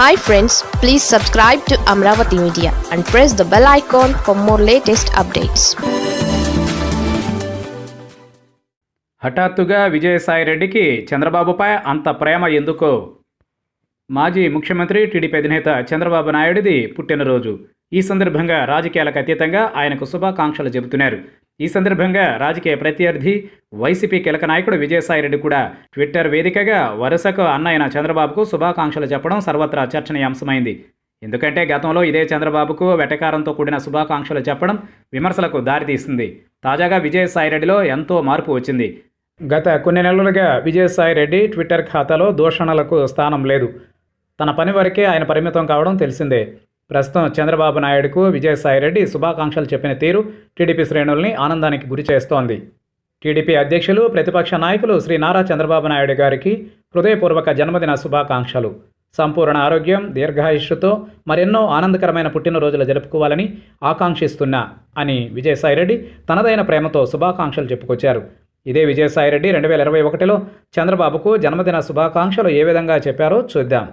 Hi friends please subscribe to Amaravati media and press the bell icon for more latest updates హఠాత్తుగా విజయసాయిరెడ్డికి చంద్రబాబుపై అంత ప్రేమ ఎందుకో? మాజీ ముఖ్యమంత్రి టీడీపీ అధినేత చంద్రబాబు నాయుడిది పుట్టినరోజు. ఈ సందర్భంగా రాజకీయాలకు అతీతంగా ఆయనకు శుభాకాంక్షలు చెబుతున్నారు. ఈ సందర్భంగా రాజకీయ ప్రత్యర్థి వైసీపీ కీలక నాయకుడు విజయసాయిరెడ్డి కూడా ట్విట్టర్ వేదికగా వరుసకు అన్నయ్యన చంద్రబాబుకు శుభాకాంక్షలు చెప్పడం సర్వత్రా చర్చనీయాంశమైంది. ఎందుకంటే గతంలో ఇదే చంద్రబాబుకు వెటకారంతో కూడిన శుభాకాంక్షలు చెప్పడం విమర్శలకు దారితీసింది. తాజాగా విజయసాయిరెడ్డిలో ఎంతో మార్పు వచ్చింది. గత కొన్ని నెలలుగా విజయసాయిరెడ్డి ట్విట్టర్ ఖాతాలో దూషణలకు స్థానం లేదు. తన పని వరకే ఆయన పరిమితం కావడం తెలిసిందే. ప్రస్తుతం చంద్రబాబు నాయుడుకు విజయసాయిరెడ్డి శుభాకాంక్షలు చెప్పిన తీరు టీడీపీ శ్రేణుల్ని ఆనందానికి గురి చేస్తోంది. టీడీపీ అధ్యక్షులు ప్రతిపక్ష నాయకులు శ్రీ నారా చంద్రబాబు నాయుడు గారికి హృదయపూర్వక జన్మదిన శుభాకాంక్షలు. సంపూర్ణ ఆరోగ్యం దీర్ఘాయుష్తో మరెన్నో ఆనందకరమైన పుట్టినరోజులు జరుపుకోవాలని ఆకాంక్షిస్తున్నా అని విజయసాయిరెడ్డి తనదైన ప్రేమతో శుభాకాంక్షలు చెప్పుకొచ్చారు. ఇదే విజయసాయిరెడ్డి రెండు వేల ఇరవై ఒకటిలో చంద్రబాబుకు జన్మదిన శుభాకాంక్షలు ఏ విధంగా చెప్పారో చూద్దాం.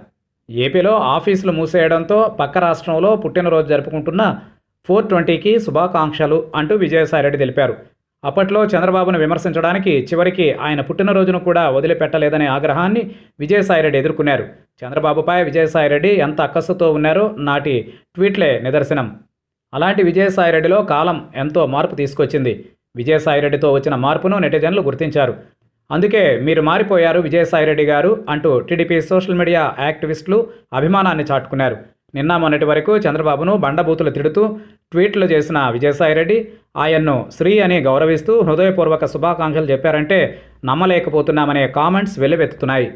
ఏపీలో ఆఫీసులు మూసేయడంతో పక్క రాష్ట్రంలో పుట్టినరోజు జరుపుకుంటున్న ఫోర్ ట్వంటీకి శుభాకాంక్షలు అంటూ విజయసాయిరెడ్డి తెలిపారు. అప్పట్లో చంద్రబాబును విమర్శించడానికి చివరికి ఆయన పుట్టినరోజును కూడా వదిలిపెట్టలేదనే ఆగ్రహాన్ని విజయసాయిరెడ్డి ఎదుర్కొన్నారు. చంద్రబాబుపై విజయసాయిరెడ్డి ఎంత అక్కస్సుతో ఉన్నారో నాటి ట్వీట్లే నిదర్శనం. అలాంటి విజయసాయిరెడ్డిలో కాలం ఎంతో మార్పు తీసుకొచ్చింది. విజయసాయిరెడ్డితో వచ్చిన మార్పును నెటిజన్లు గుర్తించారు. అందుకే మీరు మారిపోయారు విజయసాయిరెడ్డి గారు అంటూ టీడీపీ సోషల్ మీడియా యాక్టివిస్టులు అభిమానాన్ని చాటుకున్నారు. నిన్న మొన్నటి వరకు చంద్రబాబును బండబూతులు తిడుతూ ట్వీట్లు చేసిన విజయసాయిరెడ్డి ఆయన్ను శ్రీ అని గౌరవిస్తూ హృదయపూర్వక శుభాకాంక్షలు చెప్పారంటే నమ్మలేకపోతున్నామనే కామెంట్స్ వెల్లువెత్తుతున్నాయి.